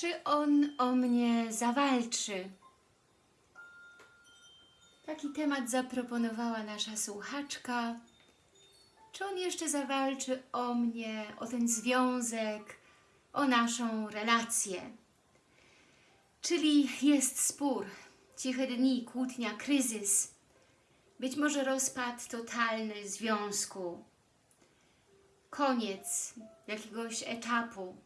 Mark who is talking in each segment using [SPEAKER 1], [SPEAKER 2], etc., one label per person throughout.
[SPEAKER 1] Czy on o mnie zawalczy? Taki temat zaproponowała nasza słuchaczka. Czy on jeszcze zawalczy o mnie, o ten związek, o naszą relację? Czyli jest spór, ciche dni, kłótnia, kryzys, być może rozpad totalny związku, koniec jakiegoś etapu.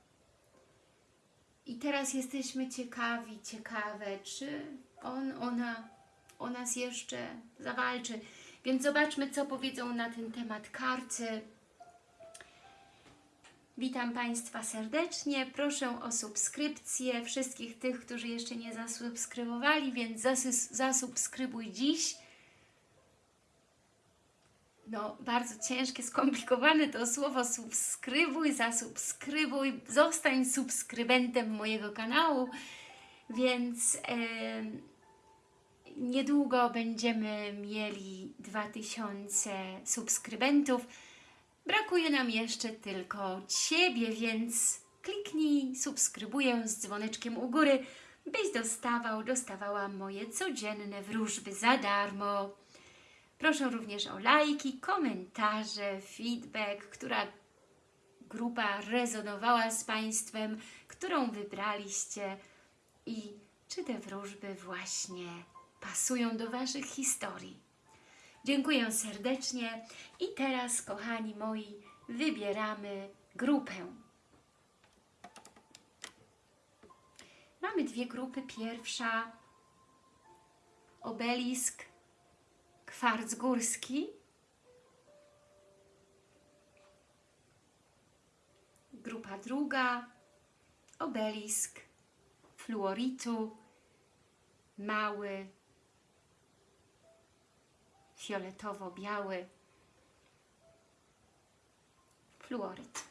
[SPEAKER 1] I teraz jesteśmy ciekawi, ciekawe, czy on, ona o nas jeszcze zawalczy. Więc zobaczmy, co powiedzą na ten temat karty. Witam Państwa serdecznie. Proszę o subskrypcję wszystkich tych, którzy jeszcze nie zasubskrybowali, więc zasubskrybuj dziś. No, bardzo ciężkie, skomplikowane to słowo subskrybuj, zasubskrybuj, zostań subskrybentem mojego kanału, więc niedługo będziemy mieli 2000 subskrybentów. Brakuje nam jeszcze tylko Ciebie, więc kliknij subskrybuję z dzwoneczkiem u góry, byś dostawał, dostawała moje codzienne wróżby za darmo. Proszę również o lajki, komentarze, feedback, która grupa rezonowała z Państwem, którą wybraliście i czy te wróżby właśnie pasują do Waszych historii. Dziękuję serdecznie i teraz, kochani moi, wybieramy grupę. Mamy dwie grupy. Pierwsza obelisk kwarc górski. Grupa druga obelisk fluoritu mały fioletowo-biały fluoryt.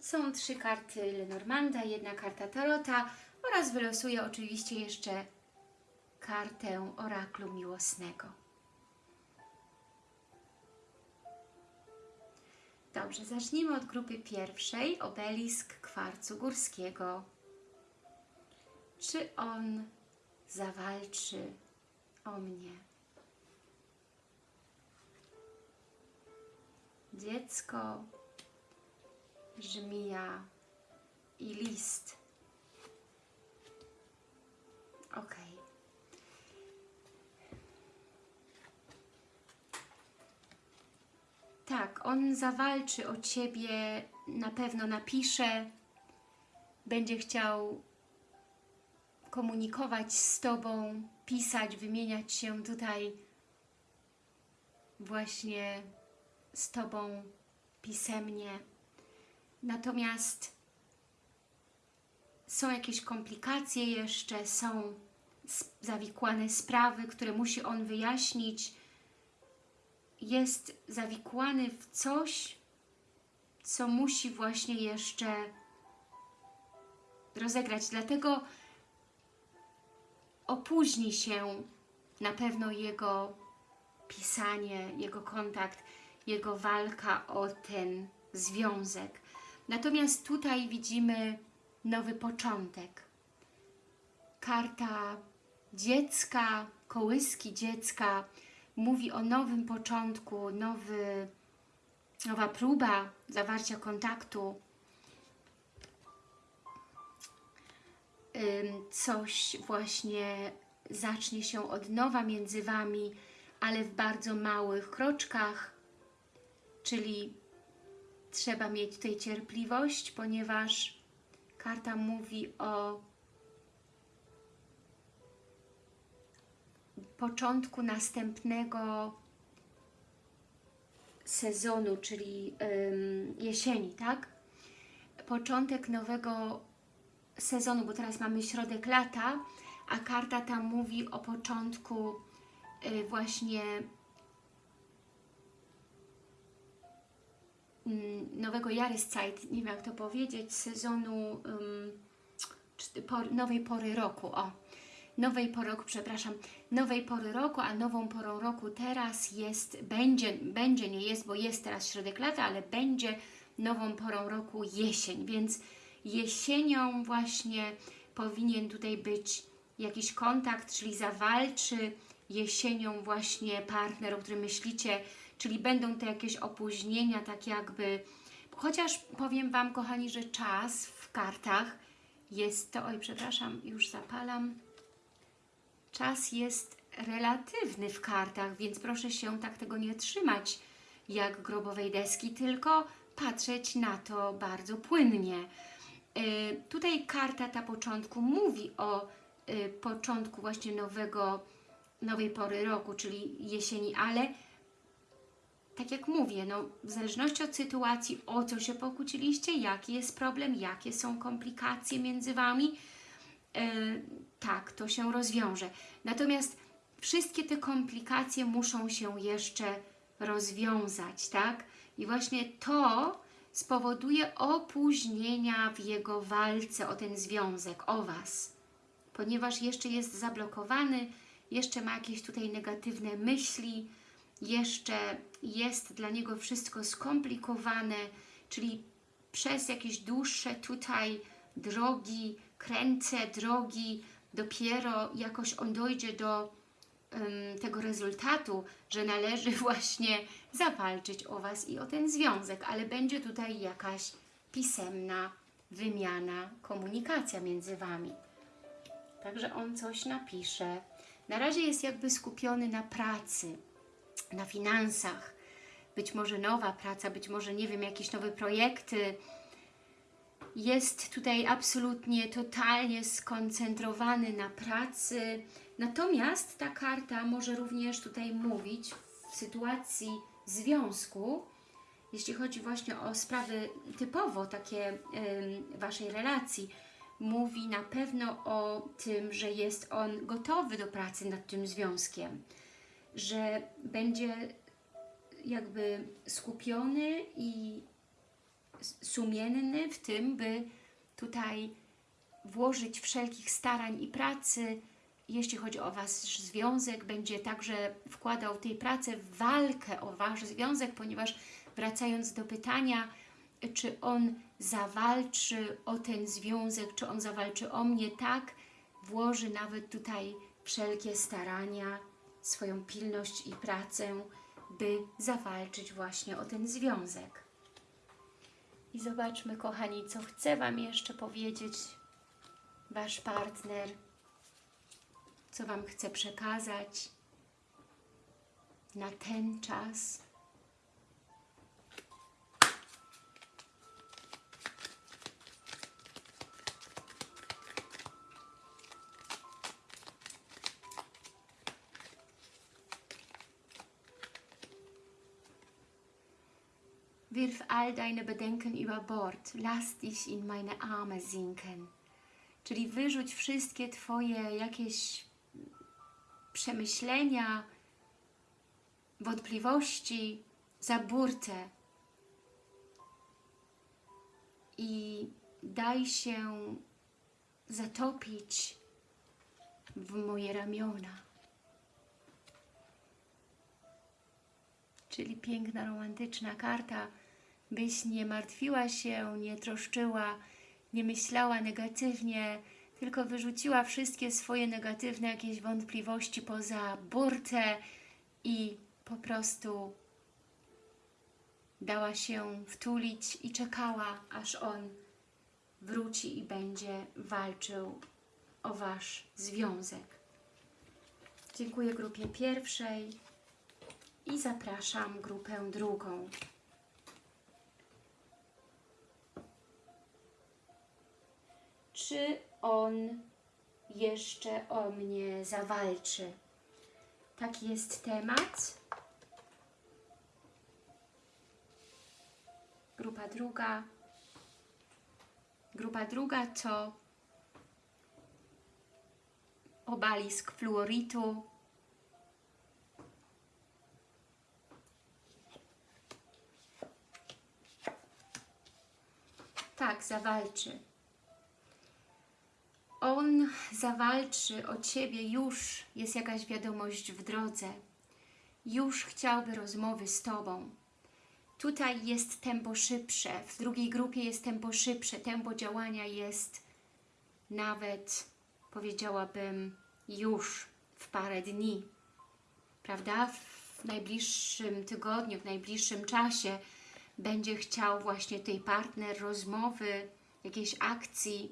[SPEAKER 1] Są trzy karty Lenormanda, jedna karta Tarota oraz wylosuję oczywiście jeszcze kartę oraklu miłosnego. Dobrze, zacznijmy od grupy pierwszej, obelisk kwarcu górskiego. Czy on zawalczy o mnie? Dziecko, żmija i list. Ok. Tak, on zawalczy o Ciebie, na pewno napisze, będzie chciał komunikować z Tobą, pisać, wymieniać się tutaj właśnie z Tobą pisemnie. Natomiast są jakieś komplikacje jeszcze, są zawikłane sprawy, które musi on wyjaśnić. Jest zawikłany w coś, co musi właśnie jeszcze rozegrać. Dlatego opóźni się na pewno jego pisanie, jego kontakt, jego walka o ten związek. Natomiast tutaj widzimy nowy początek. Karta dziecka, kołyski dziecka mówi o nowym początku, nowy, nowa próba zawarcia kontaktu. Coś właśnie zacznie się od nowa między Wami, ale w bardzo małych kroczkach, czyli trzeba mieć tutaj cierpliwość, ponieważ karta mówi o początku następnego sezonu, czyli jesieni, tak? Początek nowego sezonu, bo teraz mamy środek lata, a karta tam mówi o początku y, właśnie mm, nowego Jahreszeit, nie wiem jak to powiedzieć, sezonu nowej pory roku, o, nowej pory roku, przepraszam, nowej pory roku, a nową porą roku teraz jest, będzie, będzie, nie jest, bo jest teraz środek lata, ale będzie nową porą roku jesień, więc jesienią właśnie powinien tutaj być jakiś kontakt, czyli zawalczy jesienią właśnie partner, o którym myślicie, czyli będą to jakieś opóźnienia, tak jakby, chociaż powiem Wam, kochani, że czas w kartach jest to, oj, przepraszam, już zapalam, czas jest relatywny w kartach, więc proszę się tak tego nie trzymać jak grobowej deski, tylko patrzeć na to bardzo płynnie. Y, tutaj karta ta początku mówi o y, początku właśnie nowego, nowej pory roku, czyli jesieni, ale tak jak mówię, no, w zależności od sytuacji, o co się pokłóciliście, jaki jest problem, jakie są komplikacje między Wami, yy, tak, to się rozwiąże. Natomiast wszystkie te komplikacje muszą się jeszcze rozwiązać, tak? I właśnie to spowoduje opóźnienia w jego walce o ten związek, o Was. Ponieważ jeszcze jest zablokowany, jeszcze ma jakieś tutaj negatywne myśli, jeszcze jest dla niego wszystko skomplikowane, czyli przez jakieś dłuższe tutaj drogi, kręce drogi, dopiero jakoś on dojdzie do um, tego rezultatu, że należy właśnie zawalczyć o Was i o ten związek, ale będzie tutaj jakaś pisemna wymiana, komunikacja między Wami. Także on coś napisze. Na razie jest jakby skupiony na pracy, na finansach, być może nowa praca, być może, nie wiem, jakieś nowe projekty. Jest tutaj absolutnie, totalnie skoncentrowany na pracy. Natomiast ta karta może również tutaj mówić w sytuacji związku, jeśli chodzi właśnie o sprawy typowo takie y, Waszej relacji, mówi na pewno o tym, że jest on gotowy do pracy nad tym związkiem że będzie jakby skupiony i sumienny w tym, by tutaj włożyć wszelkich starań i pracy, jeśli chodzi o Wasz związek, będzie także wkładał tej pracy w walkę o Wasz związek, ponieważ wracając do pytania, czy on zawalczy o ten związek, czy on zawalczy o mnie, tak, włoży nawet tutaj wszelkie starania, swoją pilność i pracę, by zawalczyć właśnie o ten związek. I zobaczmy, kochani, co chce Wam jeszcze powiedzieć Wasz partner, co Wam chce przekazać na ten czas. Wirf all deine Bedenken über Bord, lass dich in meine Arme sinken. Czyli wyrzuć wszystkie Twoje jakieś przemyślenia, wątpliwości za burtę i daj się zatopić w moje ramiona. Czyli piękna, romantyczna karta, byś nie martwiła się, nie troszczyła, nie myślała negatywnie, tylko wyrzuciła wszystkie swoje negatywne jakieś wątpliwości poza burtę i po prostu dała się wtulić i czekała, aż on wróci i będzie walczył o Wasz związek. Dziękuję grupie pierwszej i zapraszam grupę drugą. Czy on jeszcze o mnie zawalczy. Taki jest temat. Grupa druga. Grupa druga to obalisk fluoritu. Tak, zawalczy on zawalczy o Ciebie, już jest jakaś wiadomość w drodze, już chciałby rozmowy z Tobą, Tutaj jest tempo szybsze, w drugiej grupie jest tempo szybsze, tempo działania jest nawet, powiedziałabym, już w parę dni, prawda? W najbliższym tygodniu, w najbliższym czasie będzie chciał właśnie tej partner rozmowy, jakiejś akcji.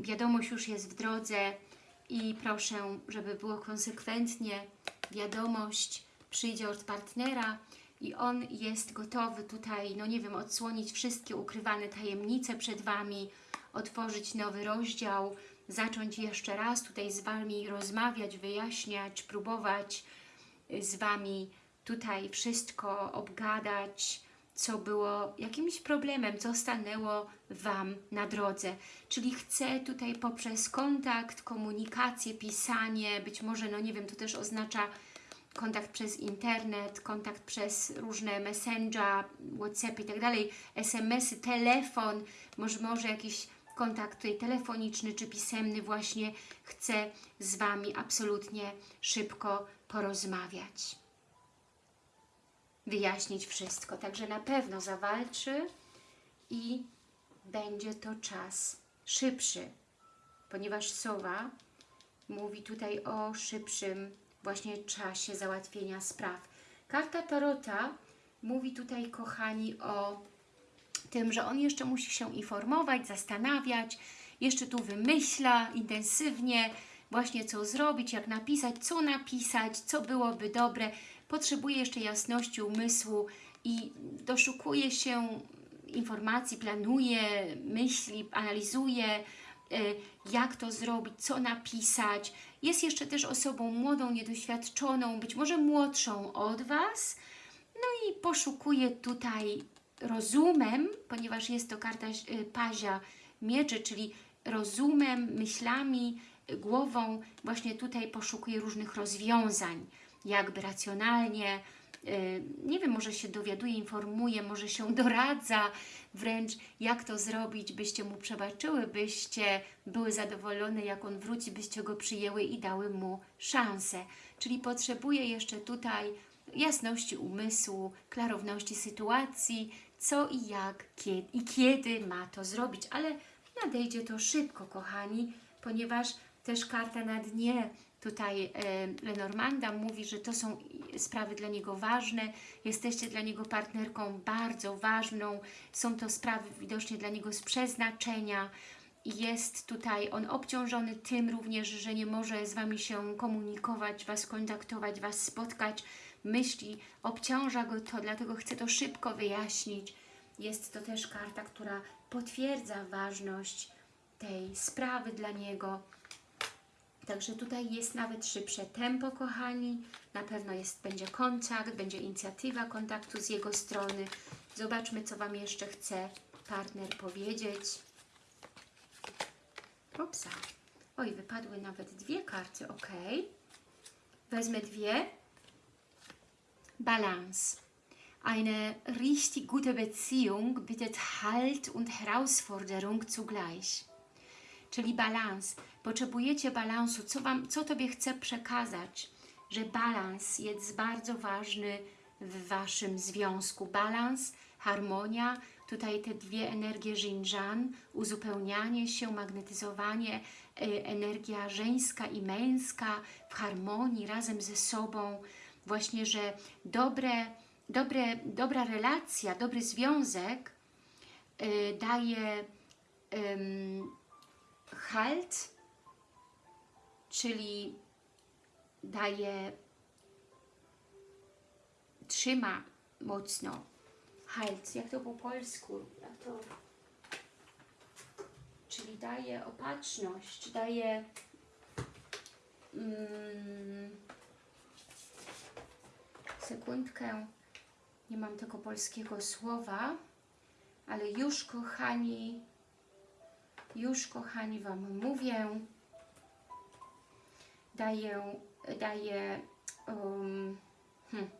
[SPEAKER 1] Wiadomość już jest w drodze i proszę, żeby było konsekwentnie. Wiadomość przyjdzie od partnera i on jest gotowy tutaj, no nie wiem, odsłonić wszystkie ukrywane tajemnice przed Wami, otworzyć nowy rozdział, zacząć jeszcze raz tutaj z Wami rozmawiać, wyjaśniać, próbować z Wami tutaj wszystko obgadać, co było jakimś problemem, co stanęło Wam na drodze. Czyli chcę tutaj poprzez kontakt, komunikację, pisanie, być może, no nie wiem, to też oznacza kontakt przez internet, kontakt przez różne messenger, whatsapp i tak dalej, smsy, telefon, może, może jakiś kontakt tutaj telefoniczny czy pisemny właśnie chcę z Wami absolutnie szybko porozmawiać. Wyjaśnić wszystko. Także na pewno zawalczy i będzie to czas szybszy, ponieważ Sowa mówi tutaj o szybszym właśnie czasie załatwienia spraw. Karta Tarota mówi tutaj, kochani, o tym, że on jeszcze musi się informować, zastanawiać, jeszcze tu wymyśla intensywnie właśnie co zrobić, jak napisać, co napisać, co byłoby dobre. Potrzebuje jeszcze jasności umysłu i doszukuje się informacji, planuje, myśli, analizuje, y, jak to zrobić, co napisać. Jest jeszcze też osobą młodą, niedoświadczoną, być może młodszą od Was, no i poszukuje tutaj rozumem, ponieważ jest to karta y, pazia mieczy, czyli rozumem, myślami, głową, właśnie tutaj poszukuje różnych rozwiązań, jakby racjonalnie, y, nie wiem, może się dowiaduje, informuje, może się doradza, wręcz jak to zrobić, byście mu przebaczyły, byście były zadowolone, jak on wróci, byście go przyjęły i dały mu szansę. Czyli potrzebuje jeszcze tutaj jasności umysłu, klarowności sytuacji, co i jak kiedy, i kiedy ma to zrobić, ale nadejdzie to szybko, kochani, ponieważ też karta na dnie tutaj Lenormanda mówi, że to są sprawy dla niego ważne, jesteście dla niego partnerką bardzo ważną, są to sprawy widocznie dla niego z przeznaczenia jest tutaj on obciążony tym również, że nie może z Wami się komunikować, Was kontaktować, Was spotkać, myśli, obciąża go to, dlatego chcę to szybko wyjaśnić. Jest to też karta, która potwierdza ważność tej sprawy dla niego. Także tutaj jest nawet szybsze tempo, kochani. Na pewno jest, będzie kontakt, będzie inicjatywa kontaktu z jego strony. Zobaczmy, co Wam jeszcze chce partner powiedzieć. Opsa. Oj, wypadły nawet dwie karty, ok. Wezmę dwie. Balance. Eine richtig gute Beziehung bietet Halt und Herausforderung zugleich. Czyli balans. Potrzebujecie balansu. Co, wam, co Tobie chcę przekazać? Że balans jest bardzo ważny w Waszym związku. Balans, harmonia, tutaj te dwie energie Jinjan, uzupełnianie się, magnetyzowanie, y, energia żeńska i męska w harmonii, razem ze sobą. Właśnie, że dobre dobre, dobra relacja, dobry związek y, daje y, halt, czyli daje, trzyma mocno. Halt, jak to po polsku? Jak to? Czyli daje opatrzność, daje mm, sekundkę nie mam tego polskiego słowa, ale już kochani, już kochani Wam mówię, daję, daję um, hmm.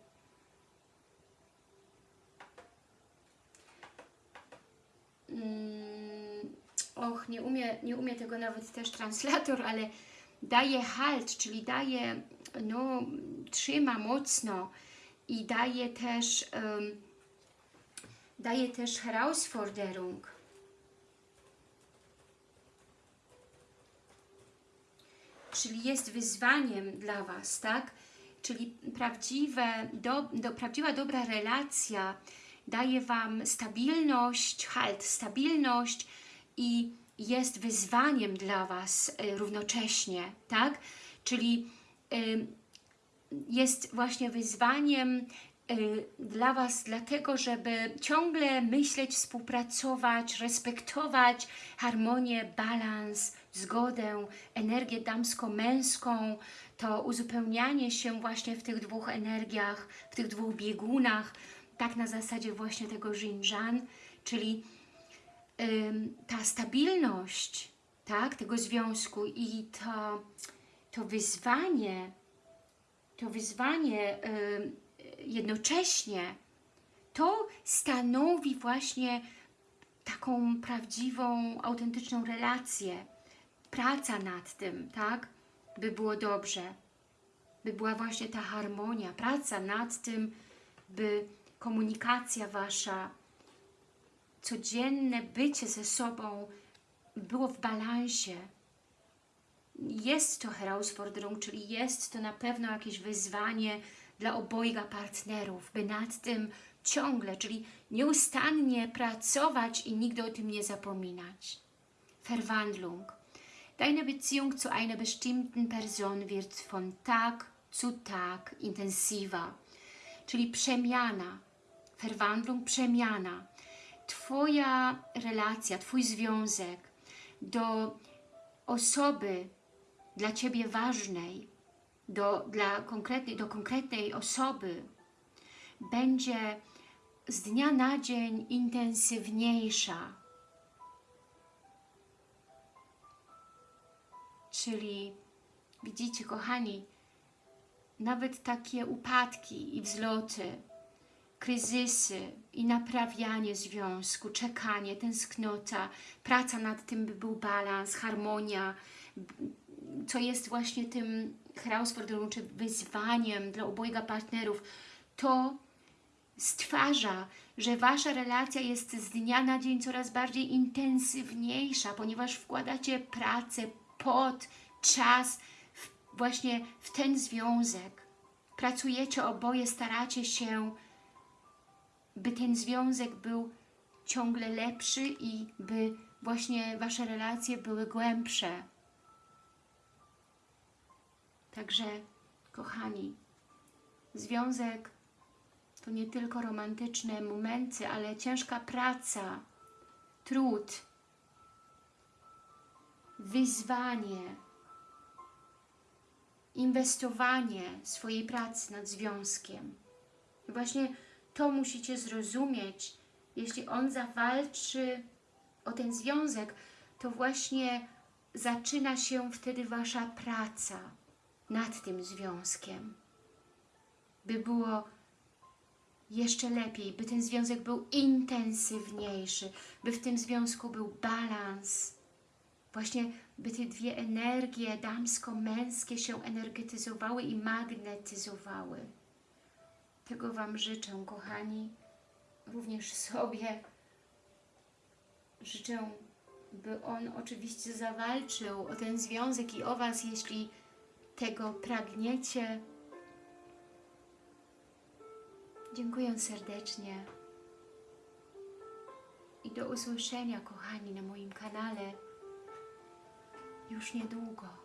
[SPEAKER 1] Mm, och, nie umie, nie umie tego nawet też translator, ale daje halt, czyli daje, no, trzyma mocno, i daje też um, daje też Herausforderung. Czyli jest wyzwaniem dla Was, tak? Czyli prawdziwe, do, do, prawdziwa dobra relacja daje Wam stabilność, halt, stabilność i jest wyzwaniem dla Was y, równocześnie, tak? Czyli y, jest właśnie wyzwaniem dla Was dlatego, żeby ciągle myśleć, współpracować, respektować harmonię, balans, zgodę, energię damsko-męską, to uzupełnianie się właśnie w tych dwóch energiach, w tych dwóch biegunach, tak na zasadzie właśnie tego Xinjiang, czyli ta stabilność tak, tego związku i to, to wyzwanie, to wyzwanie jednocześnie, to stanowi właśnie taką prawdziwą, autentyczną relację. Praca nad tym, tak? By było dobrze. By była właśnie ta harmonia. Praca nad tym, by komunikacja Wasza, codzienne bycie ze sobą było w balansie. Jest to Herausforderung, czyli jest to na pewno jakieś wyzwanie dla obojga partnerów, by nad tym ciągle, czyli nieustannie pracować i nigdy o tym nie zapominać. Verwandlung. Deine Beziehung zu einer bestimmten Person wird von Tag zu Tag intensiver. Czyli przemiana. Verwandlung, przemiana. Twoja relacja, Twój związek do osoby dla Ciebie ważnej, do, dla konkretnej, do konkretnej osoby będzie z dnia na dzień intensywniejsza. Czyli widzicie, kochani, nawet takie upadki i wzloty, kryzysy i naprawianie związku, czekanie, tęsknota, praca nad tym, by był balans, harmonia, co jest właśnie tym Herausforderung, czy wyzwaniem dla obojga partnerów, to stwarza, że Wasza relacja jest z dnia na dzień coraz bardziej intensywniejsza, ponieważ wkładacie pracę, pot, czas w, właśnie w ten związek. Pracujecie oboje, staracie się, by ten związek był ciągle lepszy i by właśnie Wasze relacje były głębsze. Także, kochani, związek to nie tylko romantyczne momenty, ale ciężka praca, trud, wyzwanie, inwestowanie swojej pracy nad związkiem. I właśnie to musicie zrozumieć. Jeśli on zawalczy o ten związek, to właśnie zaczyna się wtedy Wasza praca nad tym związkiem. By było jeszcze lepiej, by ten związek był intensywniejszy, by w tym związku był balans. Właśnie, by te dwie energie damsko-męskie się energetyzowały i magnetyzowały. Tego Wam życzę, kochani, również sobie. Życzę, by on oczywiście zawalczył o ten związek i o Was, jeśli tego pragniecie. Dziękuję serdecznie i do usłyszenia, kochani, na moim kanale już niedługo.